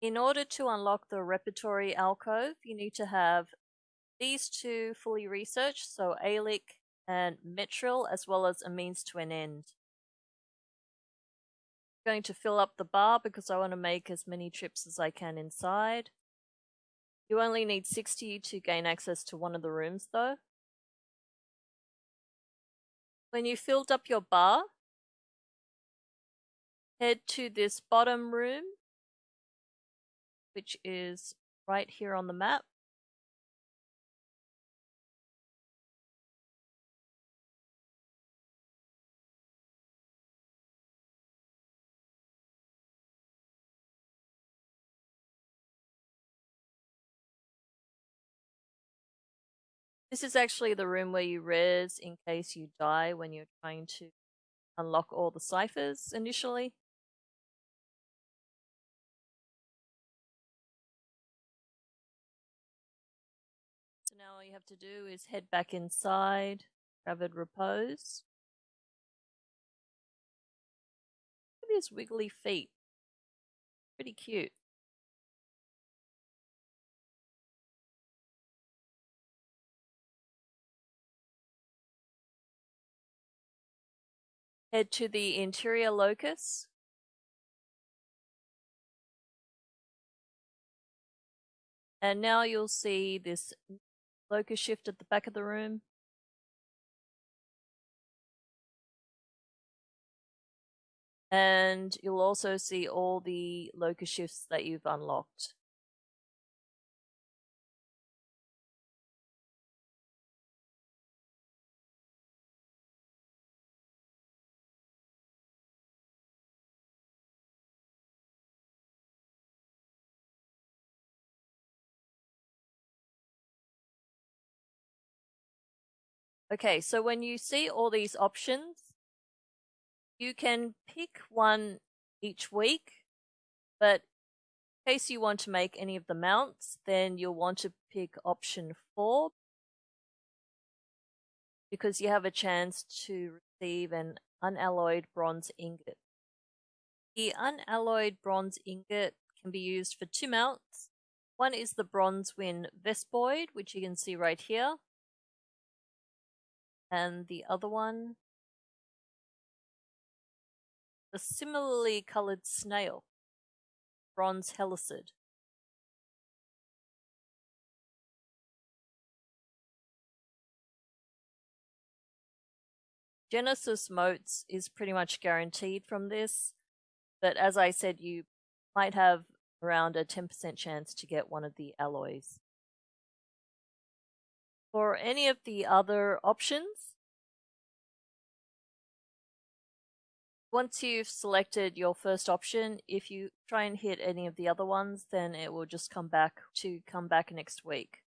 In order to unlock the repertory alcove, you need to have these two fully researched, so Aealic and Metrial, as well as a means to an end. I'm going to fill up the bar because I want to make as many trips as I can inside. You only need 60 to gain access to one of the rooms though. When you filled up your bar, head to this bottom room, which is right here on the map. This is actually the room where you res in case you die when you're trying to unlock all the ciphers initially. Have to do is head back inside, Gravid Repose. Look at his wiggly feet. Pretty cute. Head to the interior locus. And now you'll see this locus shift at the back of the room. And you'll also see all the locus shifts that you've unlocked. Okay, so when you see all these options, you can pick one each week, but in case you want to make any of the mounts, then you'll want to pick option four because you have a chance to receive an unalloyed bronze ingot. The unalloyed bronze ingot can be used for two mounts. One is the Bronzewing Vespoid, which you can see right here and the other one the similarly coloured snail, bronze helicid. Genesis motes is pretty much guaranteed from this, but as I said, you might have around a 10% chance to get one of the alloys. For any of the other options, once you've selected your first option, if you try and hit any of the other ones, then it will just come back to come back next week.